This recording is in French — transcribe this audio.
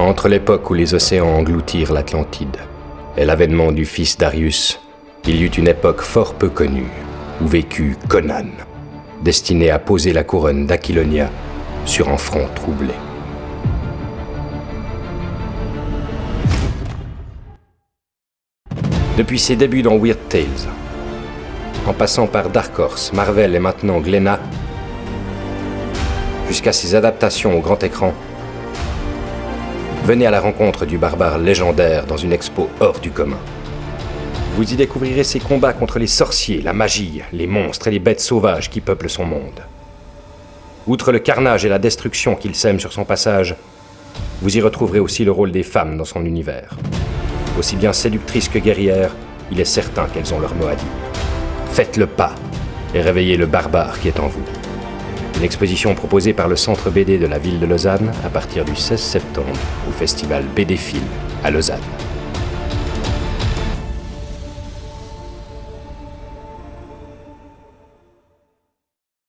Entre l'époque où les océans engloutirent l'Atlantide et l'avènement du fils Darius, il y eut une époque fort peu connue où vécut Conan, destiné à poser la couronne d'Aquilonia sur un front troublé. Depuis ses débuts dans Weird Tales, en passant par Dark Horse, Marvel et maintenant Glenna, jusqu'à ses adaptations au grand écran, venez à la rencontre du barbare légendaire dans une expo hors du commun. Vous y découvrirez ses combats contre les sorciers, la magie, les monstres et les bêtes sauvages qui peuplent son monde. Outre le carnage et la destruction qu'il sème sur son passage, vous y retrouverez aussi le rôle des femmes dans son univers. Aussi bien séductrices que guerrières, il est certain qu'elles ont leur mot à dire. Faites le pas et réveillez le barbare qui est en vous. Une exposition proposée par le Centre BD de la ville de Lausanne à partir du 16 septembre au festival BD Film à Lausanne.